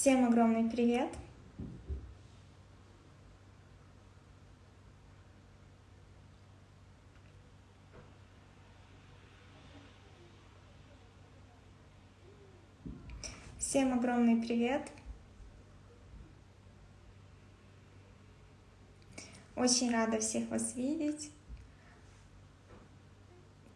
Всем огромный привет! Всем огромный привет! Очень рада всех вас видеть.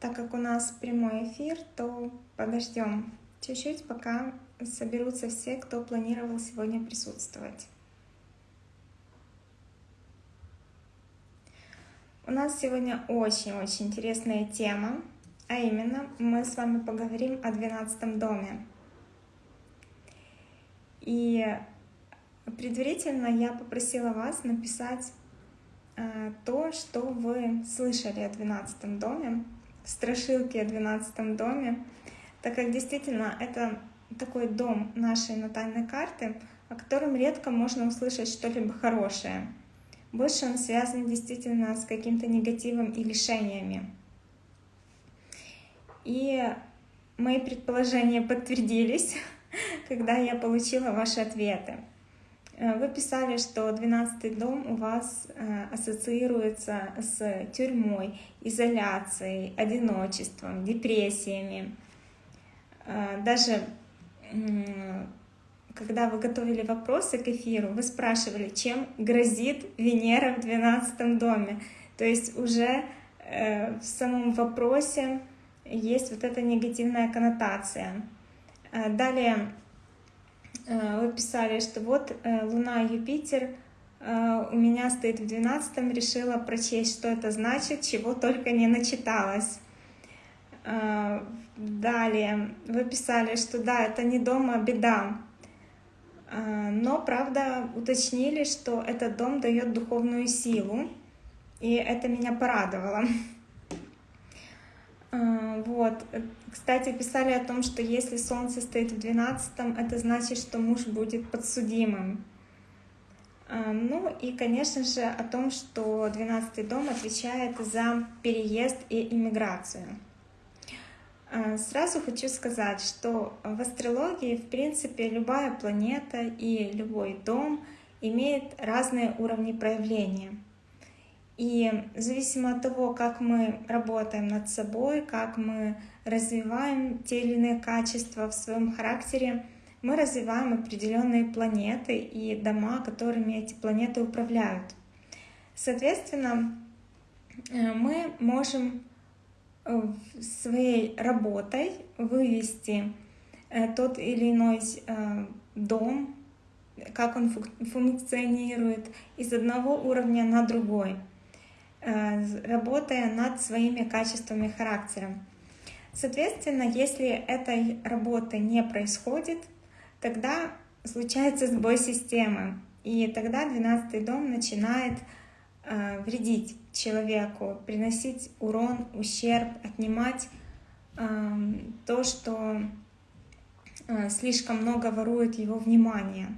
Так как у нас прямой эфир, то подождем чуть-чуть, пока соберутся все, кто планировал сегодня присутствовать. У нас сегодня очень-очень интересная тема, а именно мы с вами поговорим о 12 доме. И предварительно я попросила вас написать э, то, что вы слышали о 12 доме, страшилки о 12 доме, так как действительно это такой дом нашей натальной карты, о котором редко можно услышать что-либо хорошее. Больше он связан действительно с каким-то негативом и лишениями. И мои предположения подтвердились, когда я получила ваши ответы. Э, вы писали, что 12 дом у вас э, ассоциируется с тюрьмой, изоляцией, одиночеством, депрессиями. Э, даже когда вы готовили вопросы к эфиру, вы спрашивали, чем грозит Венера в 12 доме. То есть уже в самом вопросе есть вот эта негативная коннотация. Далее Э, вы писали, что вот э, Луна Юпитер э, у меня стоит в 12 решила прочесть, что это значит, чего только не начиталась. Далее вы писали, что да, это не дома беда, но, правда, уточнили, что этот дом дает духовную силу, и это меня порадовало. А, вот. Кстати, писали о том, что если Солнце стоит в 12, это значит, что муж будет подсудимым. А, ну и, конечно же, о том, что 12 дом отвечает за переезд и иммиграцию. А, сразу хочу сказать, что в астрологии, в принципе, любая планета и любой дом имеет разные уровни проявления — и зависимо от того, как мы работаем над собой, как мы развиваем те или иные качества в своем характере, мы развиваем определенные планеты и дома, которыми эти планеты управляют. Соответственно, э, мы можем э, своей работой вывести э, тот или иной дом, как он функционирует из одного уровня на другой — Э, работая над своими качествами характера. Соответственно, если этой работы не происходит, тогда случается сбой системы, и тогда 12 дом начинает э, вредить человеку, приносить урон, ущерб, отнимать э, то, что э, слишком много ворует его внимание.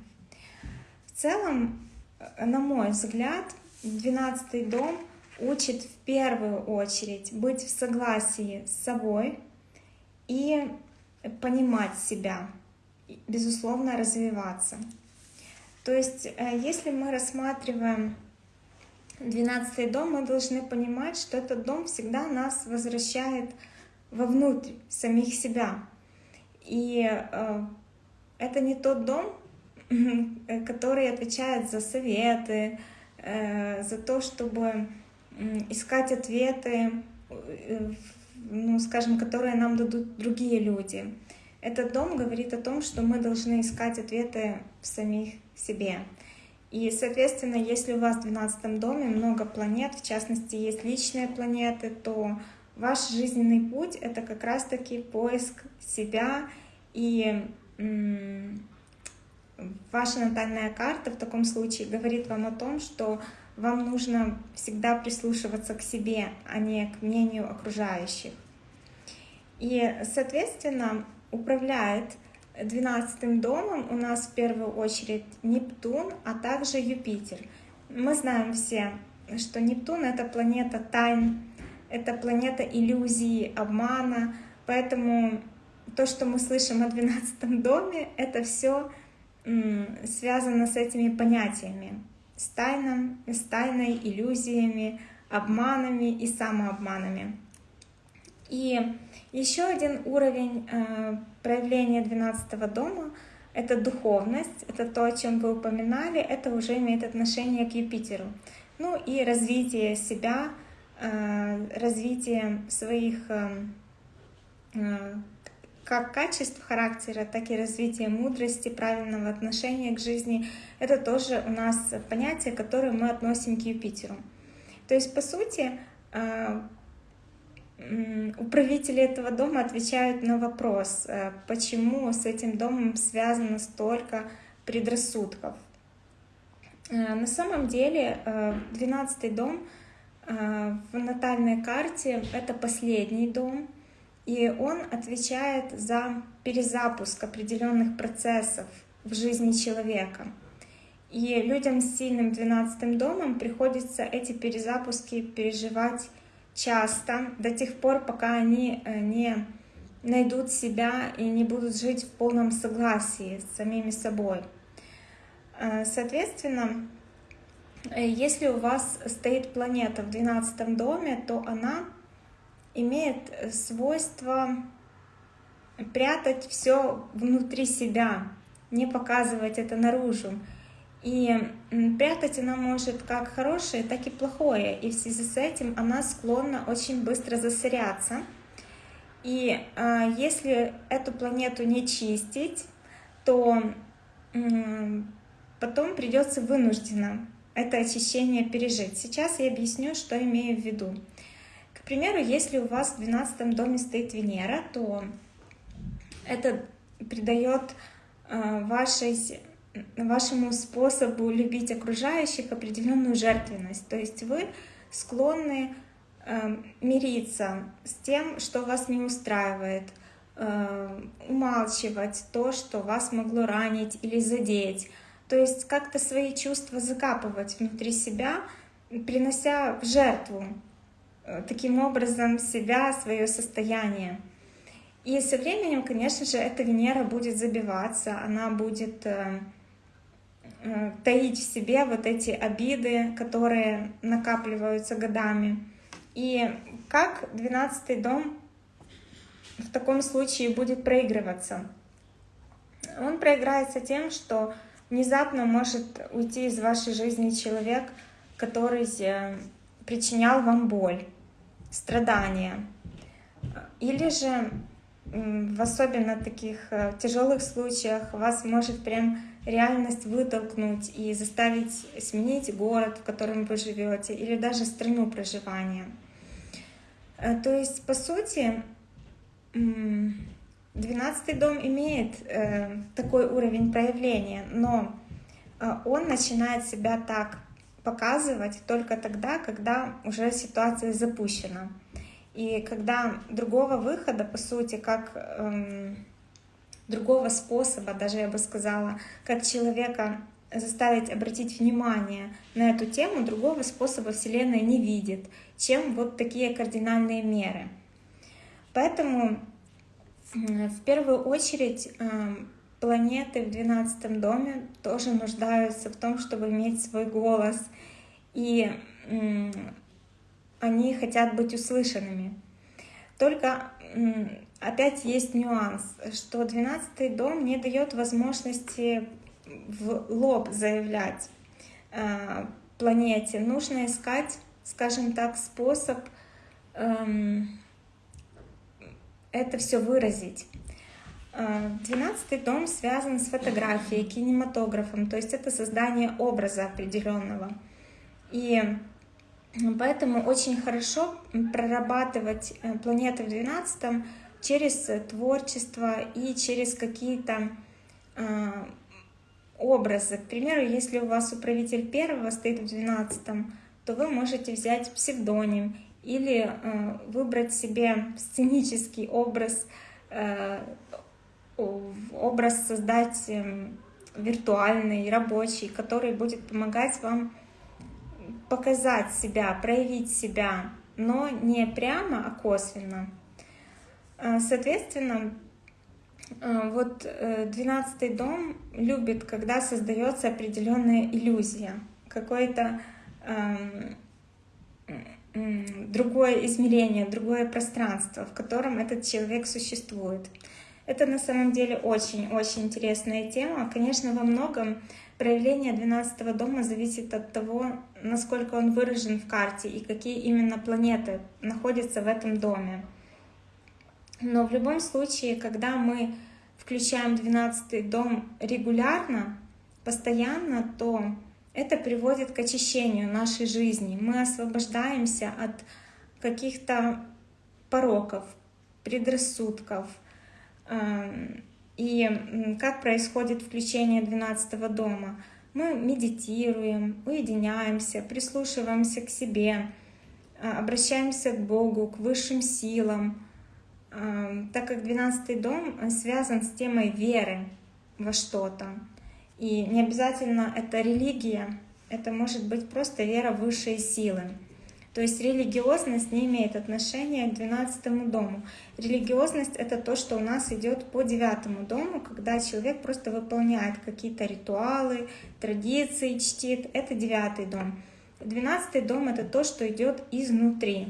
В целом, э, на мой взгляд, 12 дом — учит в первую очередь быть в согласии с собой и понимать себя, безусловно, развиваться. То есть, э, если мы рассматриваем 12 дом, мы должны понимать, что этот дом всегда нас возвращает вовнутрь самих себя. И э, это не тот дом, который отвечает за советы, э, за то, чтобы искать ответы, э, ну, скажем, которые нам дадут другие люди. Этот дом говорит о том, что мы должны искать ответы в самих себе. И, соответственно, если у вас в 12 доме много планет, в частности, есть личные планеты, то ваш жизненный путь — это как раз-таки поиск себя и ваша натальная карта в таком случае говорит вам о том, что вам нужно всегда прислушиваться к себе, а не к мнению окружающих. И, соответственно, управляет 12 домом у нас в первую очередь Нептун, а также Юпитер. Мы знаем все, что Нептун — это планета тайн, это планета иллюзии, обмана, поэтому то, что мы слышим о 12 доме, это все связано с этими понятиями, с, тайном, с тайной, иллюзиями, обманами и самообманами. И еще один уровень э, проявления 12 дома — это духовность, это то, о чем вы упоминали, это уже имеет отношение к Юпитеру. Ну и развитие себя, э, развитие своих э, как качеств характера, так и развитие мудрости, правильного отношения к жизни. Это тоже у нас понятие, которое мы относим к Юпитеру. То есть, по сути, управители этого дома отвечают на вопрос, э, почему с этим домом связано столько предрассудков. Э, на самом деле 12 э, дом в натальной карте — это последний дом, и он отвечает за перезапуск определенных процессов в жизни человека. И людям с сильным 12 домом приходится эти перезапуски переживать часто, до тех пор, пока они э, не найдут себя и не будут жить в полном согласии с самими собой. Э, соответственно, э, если у вас стоит планета в 12 доме, то она имеет свойство прятать все внутри себя, не показывать это наружу. И прятать она может как хорошее, так и плохое. И в связи с этим она склонна очень быстро засоряться. И э, если эту планету не чистить, то э, потом придется вынужденно это очищение пережить. Сейчас я объясню, что имею в виду. К примеру, если у вас в 12 доме стоит Венера, то это придает э, вашей вашему способу любить окружающих определенную жертвенность. То есть вы склонны э, мириться с тем, что вас не устраивает, э, умалчивать то, что вас могло ранить или задеть. То есть как-то свои чувства закапывать внутри себя, принося в жертву э, таким образом себя, свое состояние. И со временем, конечно же, эта Венера будет забиваться, она будет э, таить в себе вот эти обиды, которые накапливаются годами. И как 12 дом в таком случае будет проигрываться? Он проиграется тем, что внезапно может уйти из вашей жизни человек, который э, причинял вам боль, страдания. Или же в особенно таких э, тяжелых случаях вас может прям реальность вытолкнуть и заставить сменить город, в котором вы живете, или даже страну проживания. Э, то есть, по сути, 12 дом имеет э, такой уровень проявления, но он начинает себя так показывать только тогда, когда уже ситуация запущена. И когда другого выхода, по сути, как эм, другого способа, даже я бы сказала, как человека заставить обратить внимание на эту тему, другого способа Вселенная не видит, чем вот такие кардинальные меры. Поэтому в первую очередь эм, планеты в 12 доме тоже нуждаются в том, чтобы иметь свой голос. И они хотят быть услышанными. Только опять есть нюанс, что 12 дом не дает возможности в лоб заявлять э, планете. Нужно искать, скажем так, способ эм, это все выразить. 12 э, дом связан с фотографией, кинематографом, то есть это создание образа определенного. И Поэтому очень хорошо прорабатывать э, планеты в 12 через творчество и через какие-то э, образы. К примеру, если у вас управитель первого стоит в 12, то вы можете взять псевдоним или э, выбрать себе сценический образ, э, образ создать э, виртуальный, рабочий, который будет помогать вам показать себя, проявить себя, но не прямо, а косвенно. Э, соответственно, А, вот э, двенадцатый дом любит, когда создается определенная иллюзия, какое-то другое измерение, другое пространство, в котором этот человек существует. Это на самом деле очень-очень интересная тема. Конечно, во многом проявление 12 дома зависит от того, насколько он выражен в карте и какие именно планеты находятся в этом доме. Но в любом случае, когда мы включаем 12 дом регулярно, постоянно, то это приводит к очищению нашей жизни. Мы освобождаемся от каких-то пороков, предрассудков. Эм, и как происходит включение 12 дома? Мы медитируем, уединяемся, прислушиваемся к себе, э, обращаемся к Богу, к высшим силам, так как 12 дом связан с темой веры во что-то. И не обязательно это религия, это может быть просто вера в высшие силы. То есть религиозность не имеет отношения к 12 дому. Религиозность — это то, что у нас идет по девятому дому, когда человек просто выполняет какие-то ритуалы, традиции, чтит. Это девятый дом. Двенадцатый дом — это то, что идет изнутри.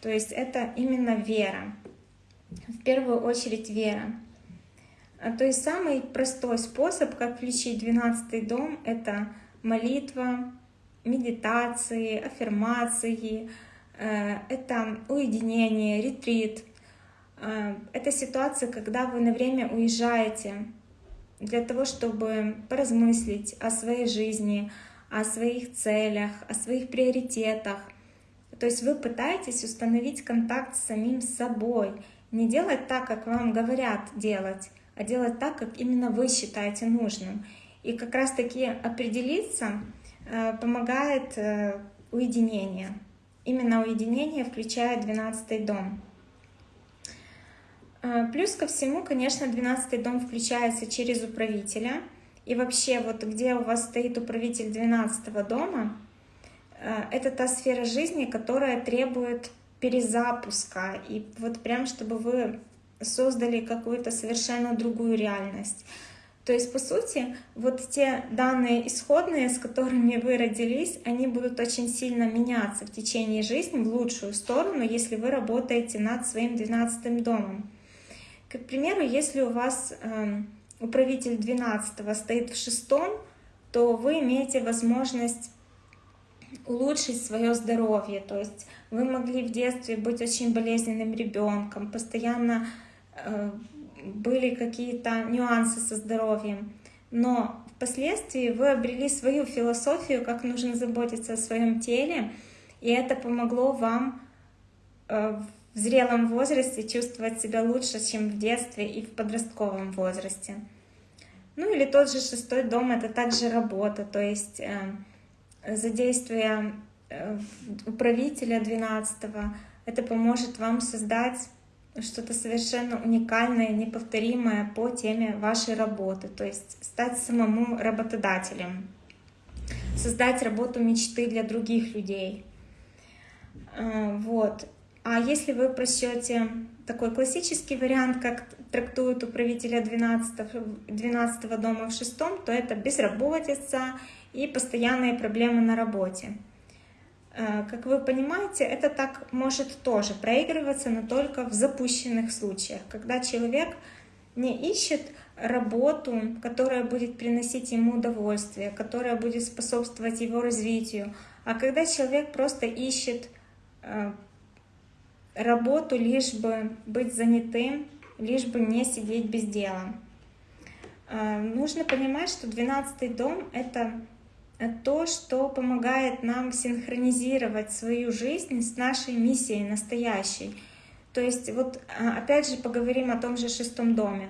То есть это именно вера. В первую очередь вера. А, то есть самый простой способ, как включить 12 дом, это молитва, медитации, аффирмации, э, это уединение, ретрит. Э, это ситуация, когда вы на время уезжаете для того, чтобы поразмыслить о своей жизни, о своих целях, о своих приоритетах. То есть вы пытаетесь установить контакт с самим собой, не делать так, как вам говорят делать, а делать так, как именно вы считаете нужным. И как раз-таки определиться э, помогает э, уединение. Именно уединение включает 12 дом. Э, плюс ко всему, конечно, 12 дом включается через управителя. И вообще, вот где у вас стоит управитель 12 дома, это та сфера жизни, которая требует перезапуска. И вот прям, чтобы вы создали какую-то совершенно другую реальность. То есть, по сути, вот те данные исходные, с которыми вы родились, они будут очень сильно меняться в течение жизни в лучшую сторону, если вы работаете над своим 12 домом. К примеру, если у вас э, управитель 12 стоит в шестом, то вы имеете возможность улучшить свое здоровье. То есть вы могли в детстве быть очень болезненным ребенком, постоянно Э, были какие-то нюансы со здоровьем, но впоследствии вы обрели свою философию, как нужно заботиться о своем теле, и это помогло вам э, в зрелом возрасте чувствовать себя лучше, чем в детстве и в подростковом возрасте. Ну или тот же шестой дом — это также работа, то есть э, задействуя управителя 12 это поможет вам создать что-то совершенно уникальное, неповторимое по теме вашей работы, то есть стать самому работодателем, создать работу мечты для других людей. А, вот. А если вы просчете такой классический вариант, как трактуют управителя 12, 12 дома в шестом, то это безработица и постоянные проблемы на работе. Э, как вы понимаете, это так может тоже проигрываться, но только в запущенных случаях, когда человек не ищет работу, которая будет приносить ему удовольствие, которая будет способствовать его развитию, а когда человек просто ищет э, работу, лишь бы быть занятым, лишь бы не сидеть без дела. Э, нужно понимать, что 12 дом — это то, что помогает нам синхронизировать свою жизнь с нашей миссией настоящей. То есть вот а, опять же поговорим о том же шестом доме.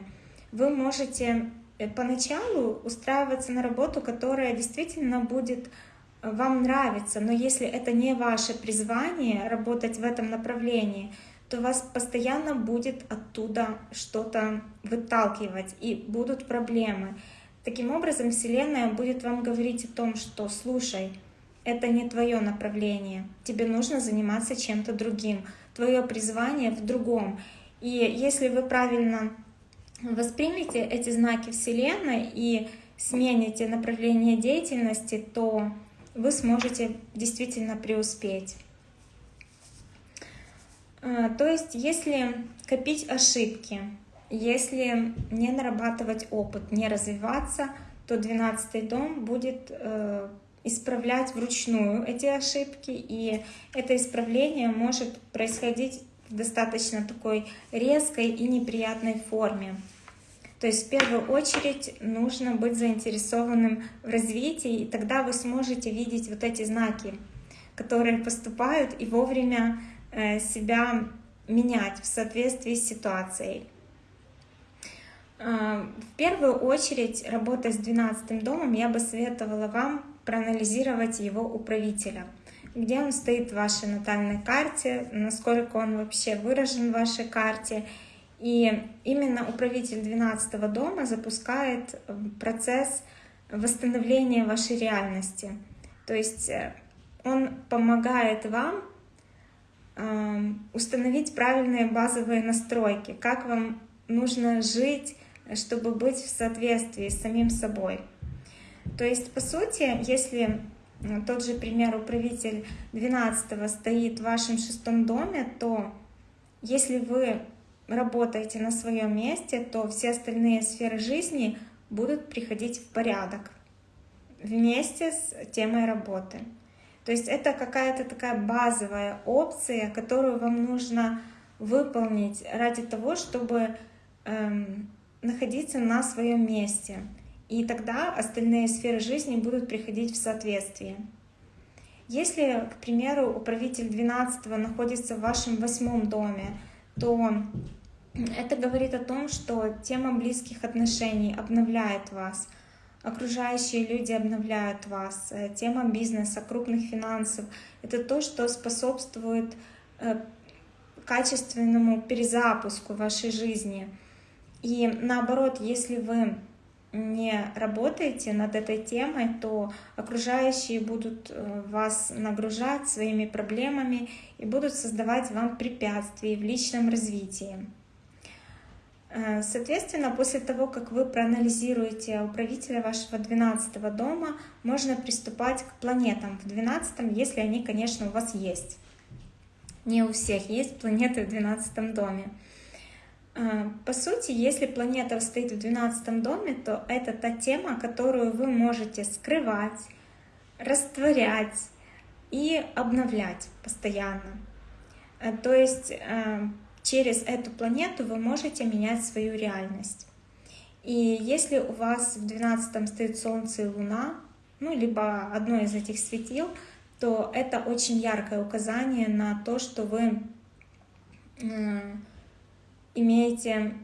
Вы можете э, поначалу устраиваться на работу, которая действительно будет э, вам нравиться, но если это не ваше призвание работать в этом направлении, то вас постоянно будет оттуда что-то выталкивать, и будут проблемы. Таким образом, Вселенная будет вам говорить о том, что «слушай, это не твое направление, тебе нужно заниматься чем-то другим, твое призвание в другом». И если вы правильно воспримете эти знаки Вселенной и смените направление деятельности, то вы сможете действительно преуспеть. А, то есть, если копить ошибки, если не нарабатывать опыт, не развиваться, то 12 дом будет э, исправлять вручную эти ошибки, и это исправление может происходить в достаточно такой резкой и неприятной форме. То есть в первую очередь нужно быть заинтересованным в развитии, и тогда вы сможете видеть вот эти знаки, которые поступают, и вовремя э, себя менять в соответствии с ситуацией. Э, в первую очередь, работая с 12 домом, я бы советовала вам проанализировать его управителя. Где он стоит в вашей натальной карте, насколько он вообще выражен в вашей карте. И именно управитель 12 дома запускает э, процесс восстановления вашей реальности. То есть э, он помогает вам эм, установить правильные базовые настройки, как вам нужно жить, чтобы быть в соответствии с самим собой. То есть, по сути, если тот же пример управитель 12 стоит в вашем шестом доме, то если вы работаете на своем месте, то все остальные сферы жизни будут приходить в порядок вместе с темой работы. То есть это какая-то такая базовая опция, которую вам нужно выполнить ради того, чтобы эм, находиться на своем месте. И тогда остальные сферы жизни будут приходить в соответствие. Если, к примеру, управитель 12 находится в вашем восьмом доме, то это говорит о том, что тема близких отношений обновляет вас, окружающие люди обновляют вас, э, тема бизнеса, крупных финансов — это то, что способствует э, качественному перезапуску вашей жизни. И наоборот, если вы не работаете над этой темой, то окружающие будут э, вас нагружать своими проблемами и будут создавать вам препятствия в личном развитии. Э, соответственно, после того, как вы проанализируете управителя вашего 12 дома, можно приступать к планетам в 12, если они, конечно, у вас есть. Не у всех есть планеты в 12 доме. А, по сути, если планета стоит в 12 доме, то это та тема, которую вы можете скрывать, растворять и обновлять постоянно. А, то есть а, через эту планету вы можете менять свою реальность. И если у вас в 12 стоит Солнце и Луна, ну, либо одно из этих светил, то это очень яркое указание на то, что вы имеете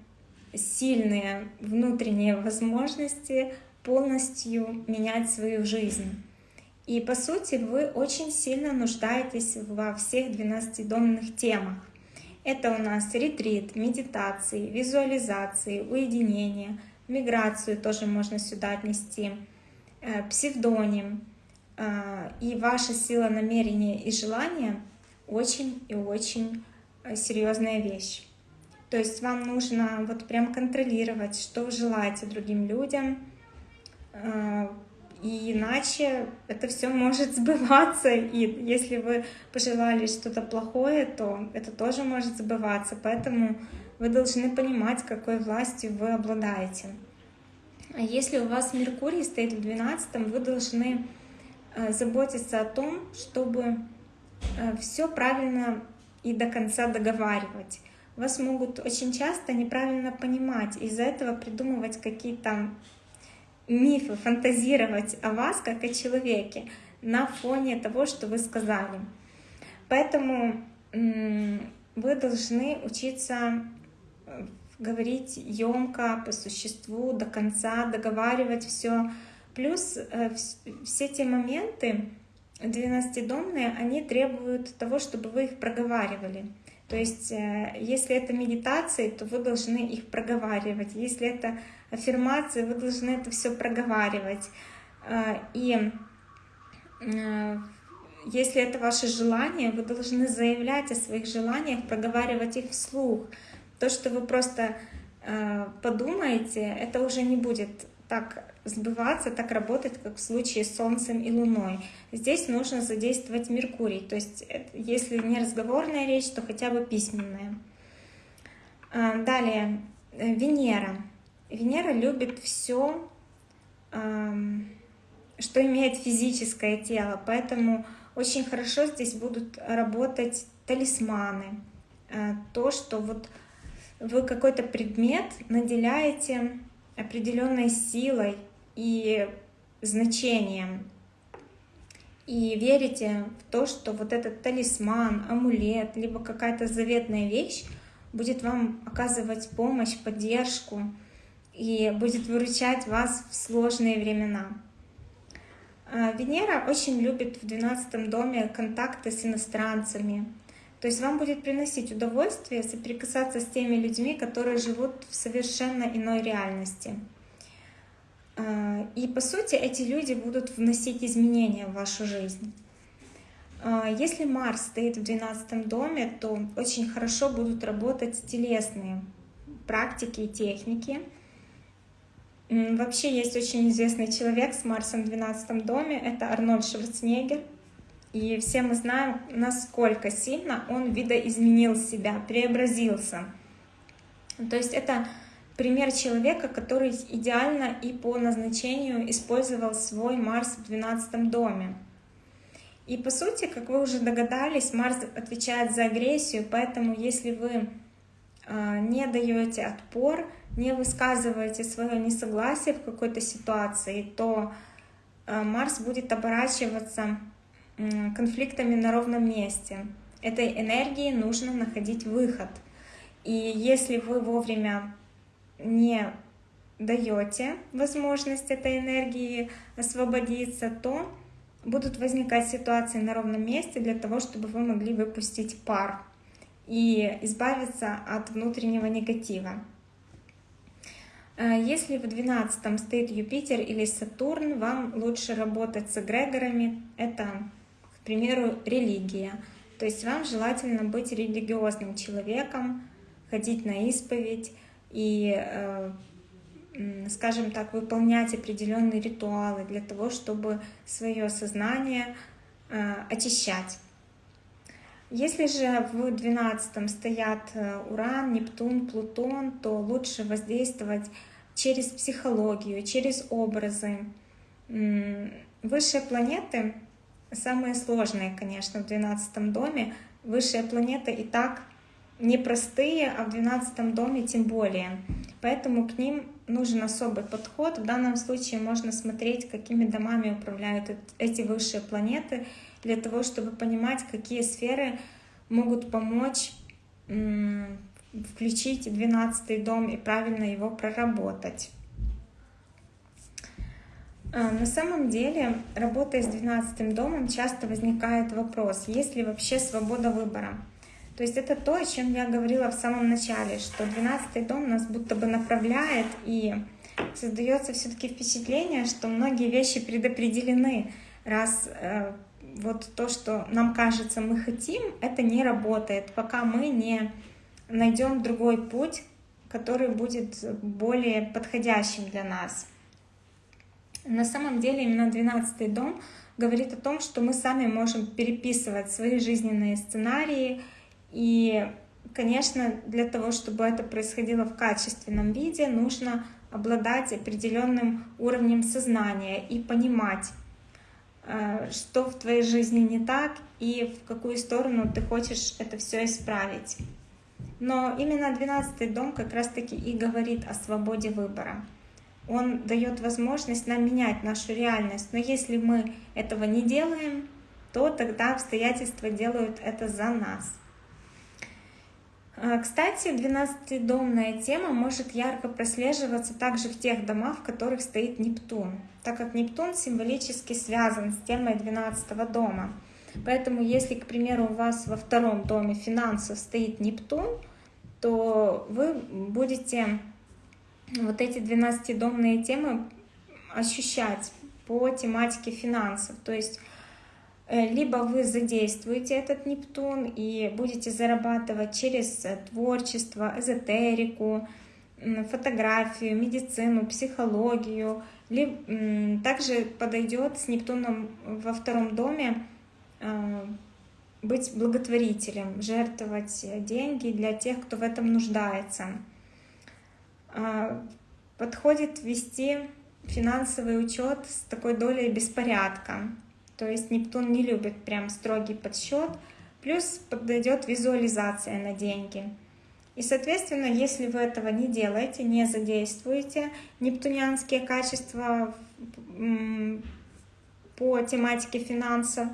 сильные внутренние возможности полностью менять свою жизнь. И по сути вы очень сильно нуждаетесь во всех 12-домных темах. Это у нас ретрит, медитации, визуализации, уединение, миграцию тоже можно сюда отнести, э, псевдоним. Э, и ваша сила намерения и желания очень и очень э, серьезная вещь. То есть вам нужно вот прям контролировать, что желаете другим людям, а, и иначе это все может сбываться. И если вы пожелали что-то плохое, то это тоже может сбываться. Поэтому вы должны понимать, какой властью вы обладаете. А если у вас Меркурий стоит в 12, вы должны а, заботиться о том, чтобы а, все правильно и до конца договаривать вас могут очень часто неправильно понимать, из-за этого придумывать какие-то мифы, фантазировать о вас как о человеке на фоне того, что вы сказали. Поэтому вы должны учиться э, говорить емко, по существу, до конца, договаривать все. Плюс э, все те моменты 12-домные, они требуют того, чтобы вы их проговаривали. То есть, э, если это медитации, то вы должны их проговаривать. Если это аффирмации, вы должны это все проговаривать. Э, и э, если это ваше желание, вы должны заявлять о своих желаниях, проговаривать их вслух. То, что вы просто подумаете, это уже не будет так сбываться, так работать, как в случае с Солнцем и Луной. Здесь нужно задействовать Меркурий, то есть если не разговорная речь, то хотя бы письменная. А, далее, э, Венера. Венера любит все, что имеет физическое тело, поэтому очень хорошо здесь будут работать талисманы. Э, то, что вот вы какой-то предмет наделяете определенной силой и значением. И верите в то, что вот этот талисман, амулет, либо какая-то заветная вещь будет вам оказывать помощь, поддержку и будет выручать вас в сложные времена. А, Венера очень любит в 12 доме контакты с иностранцами. То есть вам будет приносить удовольствие соприкасаться с теми людьми, которые живут в совершенно иной реальности. А, и по сути эти люди будут вносить изменения в вашу жизнь. А, если Марс стоит в 12 доме, то очень хорошо будут работать телесные практики и техники. Вообще есть очень известный человек с Марсом в 12 доме, это Арнольд Шварценеггер. И все мы знаем, насколько сильно он видоизменил себя, преобразился. То есть это пример человека, который идеально и по назначению использовал свой Марс в 12 доме. И по сути, как вы уже догадались, Марс отвечает за агрессию, поэтому если вы а, не даете отпор, не высказываете свое несогласие в какой-то ситуации, то а, Марс будет оборачиваться конфликтами на ровном месте. Этой энергии нужно находить выход. И если вы вовремя не даете возможность этой энергии освободиться, то будут возникать ситуации на ровном месте для того, чтобы вы могли выпустить пар и избавиться от внутреннего негатива. Э, если в 12 стоит Юпитер или Сатурн, вам лучше работать с эгрегорами. Это, к примеру, религия. То есть вам желательно быть религиозным человеком, ходить на исповедь и э, скажем так, выполнять определенные ритуалы для того, чтобы свое сознание э, очищать. Если же в 12 стоят э, Уран, Нептун, Плутон, то лучше воздействовать через психологию, через образы. Высшие планеты, самые сложные, конечно, в 12 доме, высшие планеты и так непростые, а в 12 доме тем более. Поэтому к ним нужен особый подход. В данном случае можно смотреть, какими домами управляют эти высшие планеты, для того, чтобы понимать, какие сферы могут помочь включить 12 дом и правильно его проработать. А, на самом деле, работая с 12 домом, часто возникает вопрос, есть ли вообще свобода выбора. То есть это то, о чем я говорила в самом начале, что 12 дом нас будто бы направляет, и создается все-таки впечатление, что многие вещи предопределены, раз э, вот то, что нам кажется мы хотим, это не работает, пока мы не найдем другой путь, который будет более подходящим для нас. На самом деле именно 12 дом говорит о том, что мы сами можем переписывать свои жизненные сценарии, и, конечно, для того, чтобы это происходило в качественном виде, нужно обладать определенным уровнем сознания и понимать, э, что в твоей жизни не так и в какую сторону ты хочешь это все исправить. Но именно 12 дом как раз-таки и говорит о свободе выбора. Он дает возможность нам менять нашу реальность. Но если мы этого не делаем, то тогда обстоятельства делают это за нас. А, кстати, 12-домная тема может ярко прослеживаться также в тех домах, в которых стоит Нептун, так как Нептун символически связан с темой 12 дома. Поэтому если, к примеру, у вас во втором доме финансов стоит Нептун, то вы будете вот эти 12-домные темы ощущать по тематике финансов. То есть либо вы задействуете этот Нептун и будете зарабатывать через э, творчество, эзотерику, фотографию, медицину, психологию. Также подойдет с Нептуном во втором доме а, быть благотворителем, жертвовать деньги для тех, кто в этом нуждается. Подходит вести финансовый учет с такой долей беспорядка. То есть Нептун не любит прям строгий подсчет. Плюс подойдет визуализация на деньги. И, соответственно, если вы этого не делаете, не задействуете нептунианские качества по тематике финансов,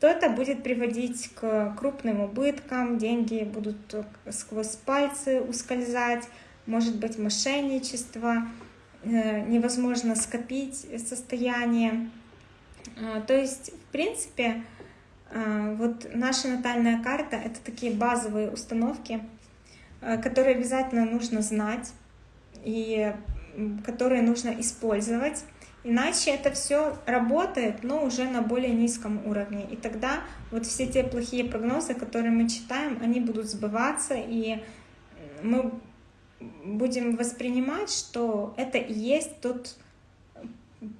то это будет приводить к крупным убыткам, деньги будут сквозь пальцы ускользать, может быть мошенничество, э, невозможно скопить состояние. Э, то есть, в принципе, э, вот наша натальная карта — это такие базовые установки, которые обязательно нужно знать и которые нужно использовать. Иначе это все работает, но уже на более низком уровне. И тогда вот все те плохие прогнозы, которые мы читаем, они будут сбываться, и мы будем воспринимать, что это и есть тот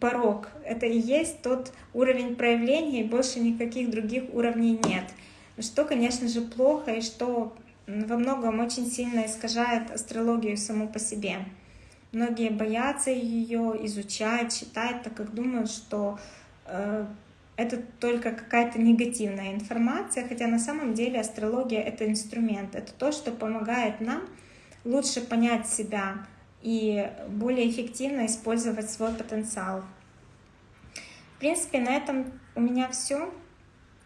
порог, это и есть тот уровень проявления, и больше никаких других уровней нет. Что, конечно же, плохо, и что во многом очень сильно искажает астрологию саму по себе. Многие боятся ее изучать, читать, так как думают, что э, это только какая-то негативная информация, хотя на самом деле астрология — это инструмент, это то, что помогает нам лучше понять себя и более эффективно использовать свой потенциал. В принципе, на этом у меня все.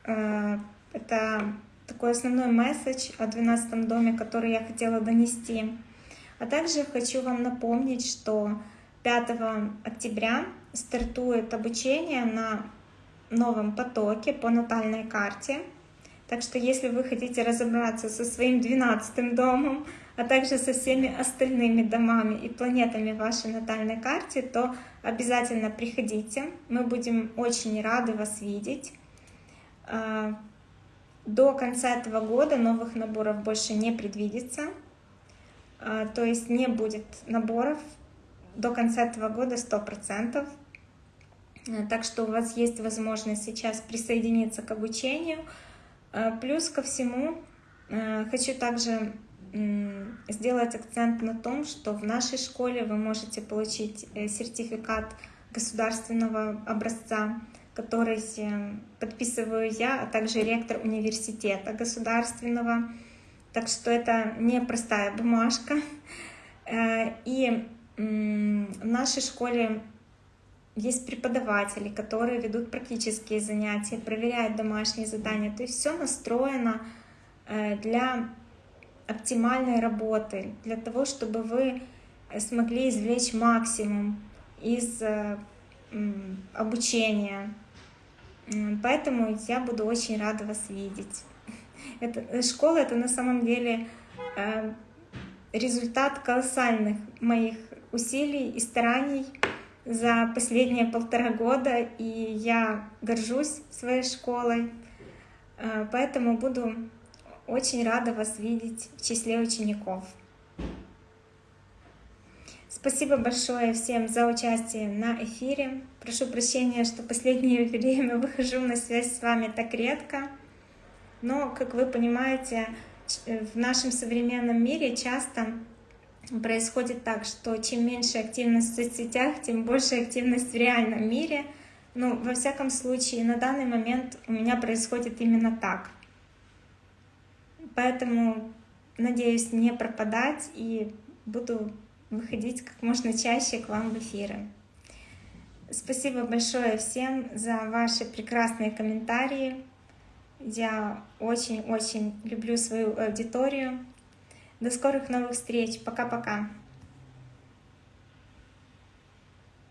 Э, это такой основной месседж о 12 доме, который я хотела донести. А также хочу вам напомнить, что 5 октября стартует обучение на новом потоке по натальной карте. Так что если вы хотите разобраться со своим 12 домом, а также со всеми остальными домами и планетами в вашей натальной карте, то обязательно приходите. Мы будем очень рады вас видеть. А, до конца этого года новых наборов больше не предвидится. А, то есть не будет наборов до конца этого года 100%. А, так что у вас есть возможность сейчас присоединиться к обучению. Плюс ко всему хочу также сделать акцент на том, что в нашей школе вы можете получить э, сертификат государственного образца, который э, подписываю я, а также ректор университета государственного. Так что это не простая бумажка. Э, и в нашей школе есть преподаватели, которые ведут практические занятия, проверяют домашние задания. То есть все настроено для оптимальной работы, для того, чтобы вы смогли извлечь максимум из э, обучения. Поэтому я буду очень рада вас видеть. Это, э, школа — это на самом деле э, результат колоссальных моих усилий и стараний за последние полтора года, и я горжусь своей школой, э, поэтому буду очень рада вас видеть в числе учеников. Спасибо большое всем за участие на эфире. Прошу прощения, что последнее время выхожу на связь с вами так редко. Но, как вы понимаете, э, в нашем современном мире часто происходит так, что чем меньше активность в соцсетях, тем больше активность в реальном мире. Ну, во всяком случае, на данный момент у меня происходит именно так. Поэтому надеюсь не пропадать и буду выходить как можно чаще к вам в эфиры. Спасибо большое всем за ваши прекрасные комментарии. Я очень-очень люблю свою аудиторию. До скорых новых встреч. Пока-пока.